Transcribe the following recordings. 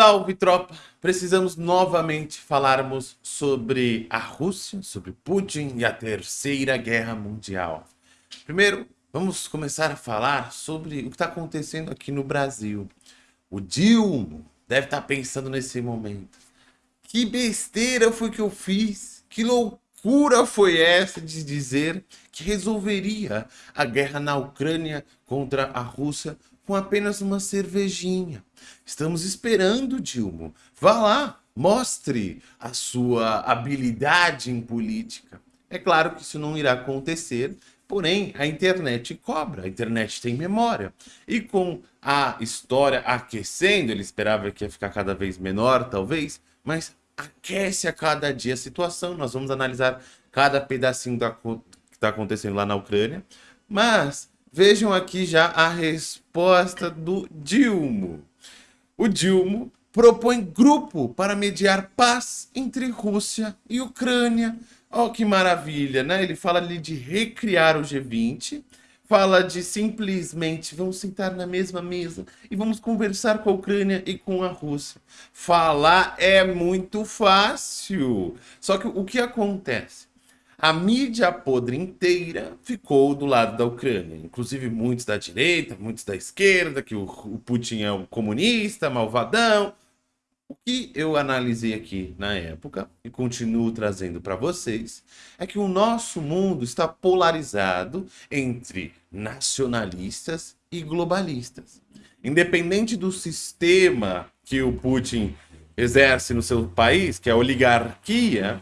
Salve, tropa! Precisamos novamente falarmos sobre a Rússia, sobre Putin e a Terceira Guerra Mundial. Primeiro, vamos começar a falar sobre o que está acontecendo aqui no Brasil. O Dilma deve estar tá pensando nesse momento. Que besteira foi que eu fiz? Que loucura foi essa de dizer que resolveria a guerra na Ucrânia contra a Rússia com apenas uma cervejinha. Estamos esperando, Dilma. Vá lá, mostre a sua habilidade em política. É claro que isso não irá acontecer, porém a internet cobra, a internet tem memória. E com a história aquecendo, ele esperava que ia ficar cada vez menor, talvez, mas aquece a cada dia a situação. Nós vamos analisar cada pedacinho da, que está acontecendo lá na Ucrânia. Mas Vejam aqui já a resposta do Dilma. O Dilma propõe grupo para mediar paz entre Rússia e Ucrânia. Oh, que maravilha, né? Ele fala ali de recriar o G20, fala de simplesmente vamos sentar na mesma mesa e vamos conversar com a Ucrânia e com a Rússia. Falar é muito fácil. Só que o que acontece? A mídia podre inteira ficou do lado da Ucrânia. Inclusive muitos da direita, muitos da esquerda, que o, o Putin é um comunista, malvadão. O que eu analisei aqui na época e continuo trazendo para vocês é que o nosso mundo está polarizado entre nacionalistas e globalistas. Independente do sistema que o Putin exerce no seu país, que é a oligarquia,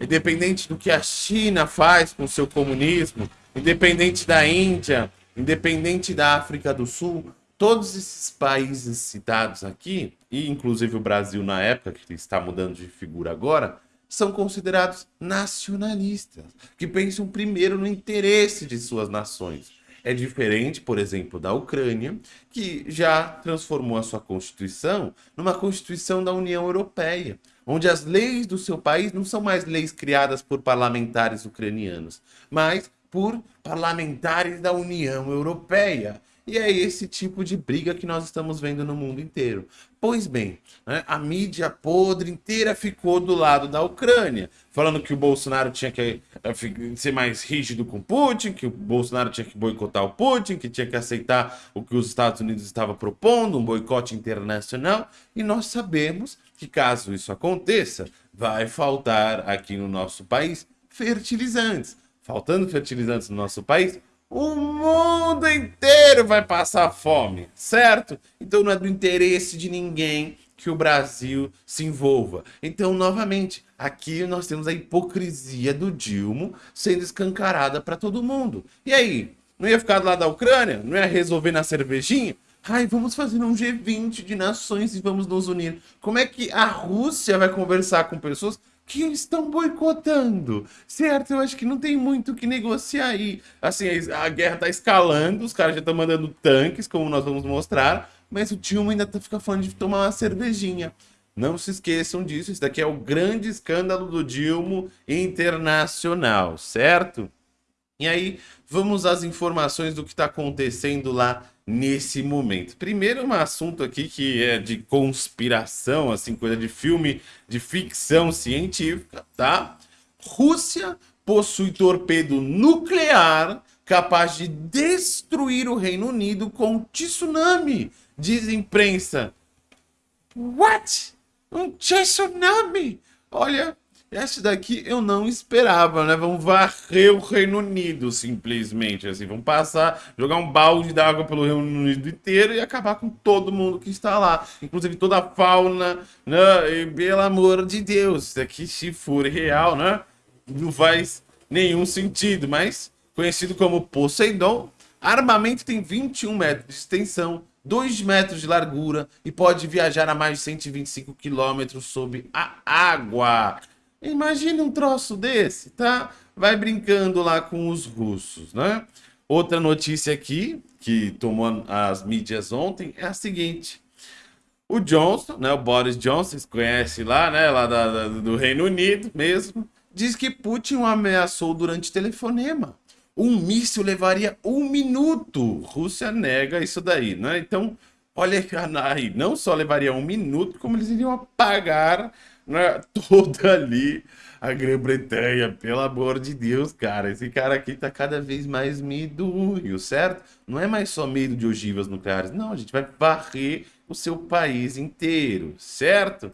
independente do que a China faz com seu comunismo, independente da Índia, independente da África do Sul, todos esses países citados aqui, e inclusive o Brasil na época, que está mudando de figura agora, são considerados nacionalistas, que pensam primeiro no interesse de suas nações. É diferente, por exemplo, da Ucrânia, que já transformou a sua constituição numa constituição da União Europeia, onde as leis do seu país não são mais leis criadas por parlamentares ucranianos, mas por parlamentares da União Europeia. E é esse tipo de briga que nós estamos vendo no mundo inteiro. Pois bem, né, a mídia podre inteira ficou do lado da Ucrânia, falando que o Bolsonaro tinha que eh, ser mais rígido com Putin, que o Bolsonaro tinha que boicotar o Putin, que tinha que aceitar o que os Estados Unidos estavam propondo, um boicote internacional. E nós sabemos que caso isso aconteça, vai faltar aqui no nosso país fertilizantes. Faltando fertilizantes no nosso país, o mundo inteiro vai passar fome, certo? Então não é do interesse de ninguém que o Brasil se envolva. Então, novamente, aqui nós temos a hipocrisia do Dilma sendo escancarada para todo mundo. E aí, não ia ficar do lado da Ucrânia? Não ia resolver na cervejinha? Ai, vamos fazer um G20 de nações e vamos nos unir. Como é que a Rússia vai conversar com pessoas que estão boicotando, certo? Eu acho que não tem muito o que negociar aí. Assim, a guerra tá escalando, os caras já estão mandando tanques, como nós vamos mostrar, mas o Dilma ainda tá, fica falando de tomar uma cervejinha. Não se esqueçam disso, isso daqui é o grande escândalo do Dilma internacional, certo? E aí, vamos às informações do que está acontecendo lá nesse momento. Primeiro, um assunto aqui que é de conspiração, assim, coisa de filme de ficção científica, tá? Rússia possui torpedo nuclear capaz de destruir o Reino Unido com tsunami, diz imprensa. What? Um tsunami? Olha, essa daqui eu não esperava, né? Vamos varrer o Reino Unido, simplesmente, assim. Vamos passar, jogar um balde d'água pelo Reino Unido inteiro e acabar com todo mundo que está lá. Inclusive toda a fauna, né? E, pelo amor de Deus, isso daqui, se for real, né? Não faz nenhum sentido, mas conhecido como Poseidon, armamento tem 21 metros de extensão, 2 metros de largura e pode viajar a mais de 125 quilômetros sob a água. Imagine um troço desse, tá? Vai brincando lá com os russos, né? Outra notícia aqui, que tomou as mídias ontem, é a seguinte. O Johnson, né, o Boris Johnson, vocês conhecem lá, né, lá da, da, do Reino Unido mesmo, diz que Putin o ameaçou durante telefonema. Um míssil levaria um minuto. Rússia nega isso daí, né? Então, olha aí, não só levaria um minuto, como eles iriam apagar né, toda ali a Grã-Bretanha. Pelo amor de Deus, cara. Esse cara aqui tá cada vez mais medonho, certo? Não é mais só medo de ogivas nucleares. Não, a gente vai varrer o seu país inteiro, certo?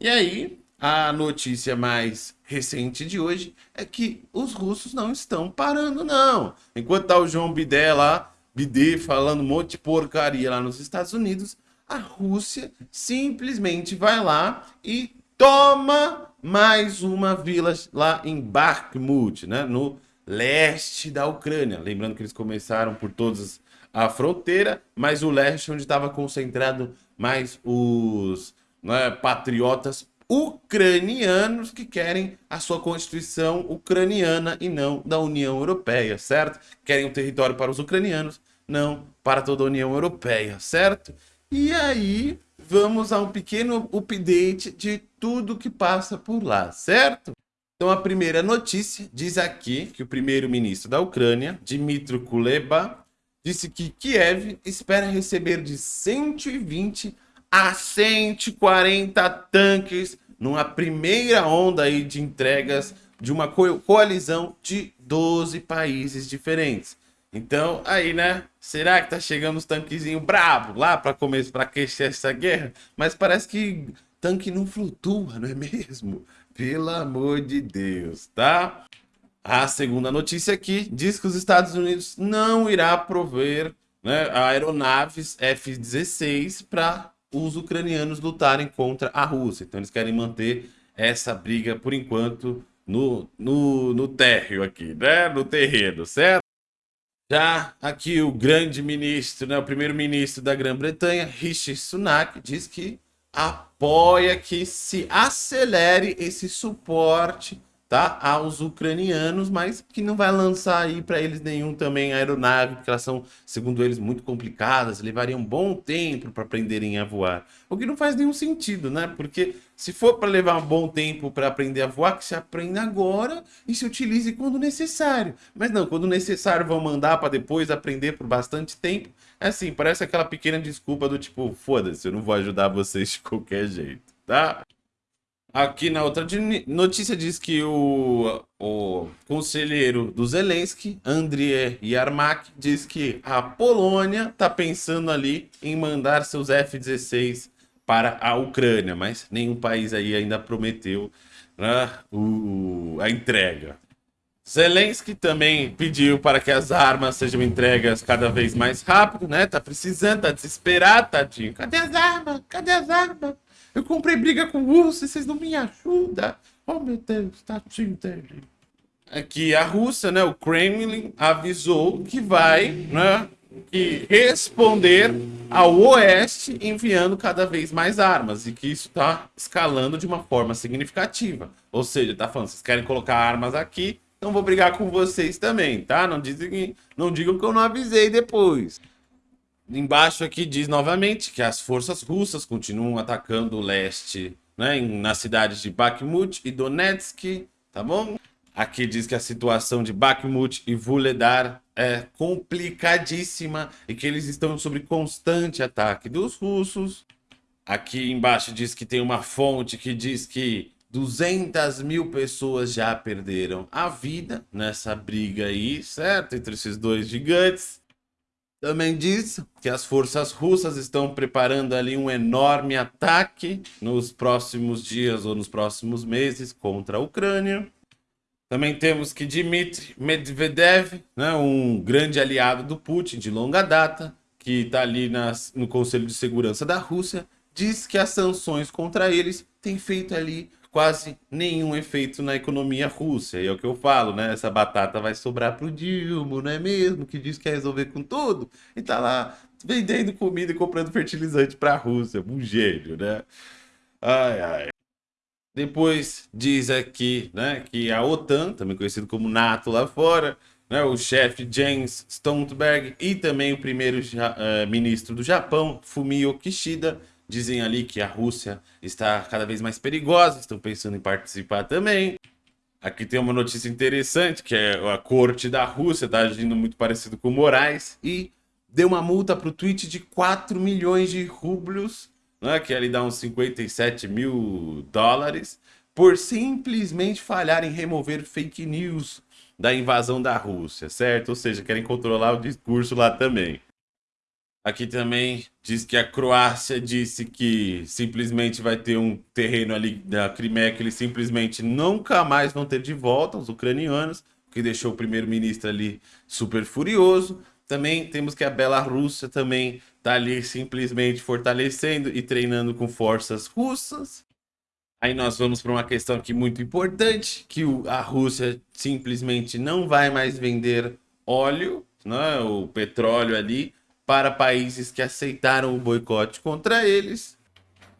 E aí, a notícia mais recente de hoje é que os russos não estão parando, não. Enquanto tá o João Bidé lá, Bidê falando um monte de porcaria lá nos Estados Unidos, a Rússia simplesmente vai lá e toma mais uma vila lá em Bakhmut, né, no leste da Ucrânia. Lembrando que eles começaram por todas a fronteira, mas o leste onde estava concentrado mais os né, patriotas ucranianos que querem a sua constituição ucraniana e não da União Europeia, certo? Querem um território para os ucranianos, não para toda a União Europeia, certo? E aí vamos a um pequeno update de tudo que passa por lá, certo? Então a primeira notícia diz aqui que o primeiro-ministro da Ucrânia, Dmitry Kuleba, disse que Kiev espera receber de 120 a 140 tanques numa primeira onda aí de entregas de uma co coalizão de 12 países diferentes. Então, aí, né? Será que tá chegando os tanquezinhos bravos lá para começar para aquecer essa guerra? Mas parece que tanque não flutua, não é mesmo? Pelo amor de Deus, tá? A segunda notícia aqui diz que os Estados Unidos não irá prover né, aeronaves F-16 para os ucranianos lutarem contra a Rússia. Então eles querem manter essa briga, por enquanto, no, no, no térreo aqui, né? No terreno, certo? Já aqui o grande ministro, né, o primeiro-ministro da Grã-Bretanha, Rishi Sunak, diz que apoia que se acelere esse suporte tá, aos ucranianos, mas que não vai lançar aí para eles nenhum também aeronave, porque elas são, segundo eles, muito complicadas, levariam um bom tempo para aprenderem a voar. O que não faz nenhum sentido, né? Porque se for para levar um bom tempo para aprender a voar, que se aprenda agora e se utilize quando necessário. Mas não, quando necessário vão mandar para depois aprender por bastante tempo. É assim, parece aquela pequena desculpa do tipo, foda-se, eu não vou ajudar vocês de qualquer jeito, tá? Aqui na outra notícia diz que o, o conselheiro do Zelensky, Andriy Yarmak, diz que a Polônia está pensando ali em mandar seus F-16 para a Ucrânia, mas nenhum país aí ainda prometeu né, o, a entrega. Zelensky também pediu para que as armas sejam entregas cada vez mais rápido, né? Tá precisando, tá desesperado, tadinho. Cadê as armas? Cadê as armas? Eu comprei briga com o urso e vocês não me ajudam. Oh, meu Deus, tadinho dele. Aqui a Rússia, né, o Kremlin, avisou que vai né, que responder ao Oeste enviando cada vez mais armas e que isso está escalando de uma forma significativa. Ou seja, tá falando, vocês querem colocar armas aqui, então vou brigar com vocês também, tá? Não, dizem, não digam que eu não avisei depois. Embaixo aqui diz novamente que as forças russas continuam atacando o leste, né, nas cidades de Bakhmut e Donetsk, tá bom? Aqui diz que a situação de Bakhmut e Vuledar é complicadíssima e que eles estão sob constante ataque dos russos. Aqui embaixo diz que tem uma fonte que diz que 200 mil pessoas já perderam a vida nessa briga aí, certo? Entre esses dois gigantes. Também diz que as forças russas estão preparando ali um enorme ataque nos próximos dias ou nos próximos meses contra a Ucrânia. Também temos que Dmitry Medvedev, né, um grande aliado do Putin de longa data, que está ali nas, no Conselho de Segurança da Rússia, diz que as sanções contra eles têm feito ali quase nenhum efeito na economia russa. E é o que eu falo, né? Essa batata vai sobrar pro Dilma, não é mesmo? Que diz que quer resolver com tudo. E tá lá vendendo comida e comprando fertilizante pra Rússia. Um gênio, né? Ai, ai. Depois diz aqui, né, que a OTAN, também conhecido como NATO lá fora, né, o chefe James Stoltenberg e também o primeiro uh, ministro do Japão, Fumio Kishida, Dizem ali que a Rússia está cada vez mais perigosa, estão pensando em participar também. Aqui tem uma notícia interessante, que é a corte da Rússia está agindo muito parecido com Moraes e deu uma multa para o tweet de 4 milhões de rublos, né, que ali dá uns 57 mil dólares, por simplesmente falhar em remover fake news da invasão da Rússia, certo? Ou seja, querem controlar o discurso lá também. Aqui também diz que a Croácia disse que simplesmente vai ter um terreno ali da Crimeia que eles simplesmente nunca mais vão ter de volta, os ucranianos, o que deixou o primeiro-ministro ali super furioso. Também temos que a Belarússia também está ali simplesmente fortalecendo e treinando com forças russas. Aí nós vamos para uma questão aqui muito importante, que a Rússia simplesmente não vai mais vender óleo, né, o petróleo ali, para países que aceitaram o boicote contra eles.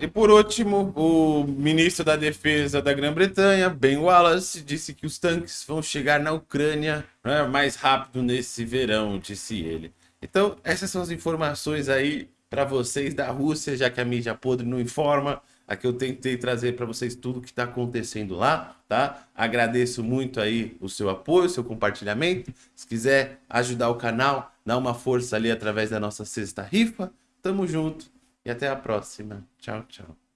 E por último, o ministro da Defesa da Grã-Bretanha, Ben Wallace, disse que os tanques vão chegar na Ucrânia né, mais rápido nesse verão, disse ele. Então, essas são as informações aí para vocês da Rússia, já que a mídia podre não informa. Aqui eu tentei trazer para vocês tudo que está acontecendo lá, tá? Agradeço muito aí o seu apoio, o seu compartilhamento. Se quiser ajudar o canal, dá uma força ali através da nossa sexta rifa. Tamo junto e até a próxima. Tchau, tchau.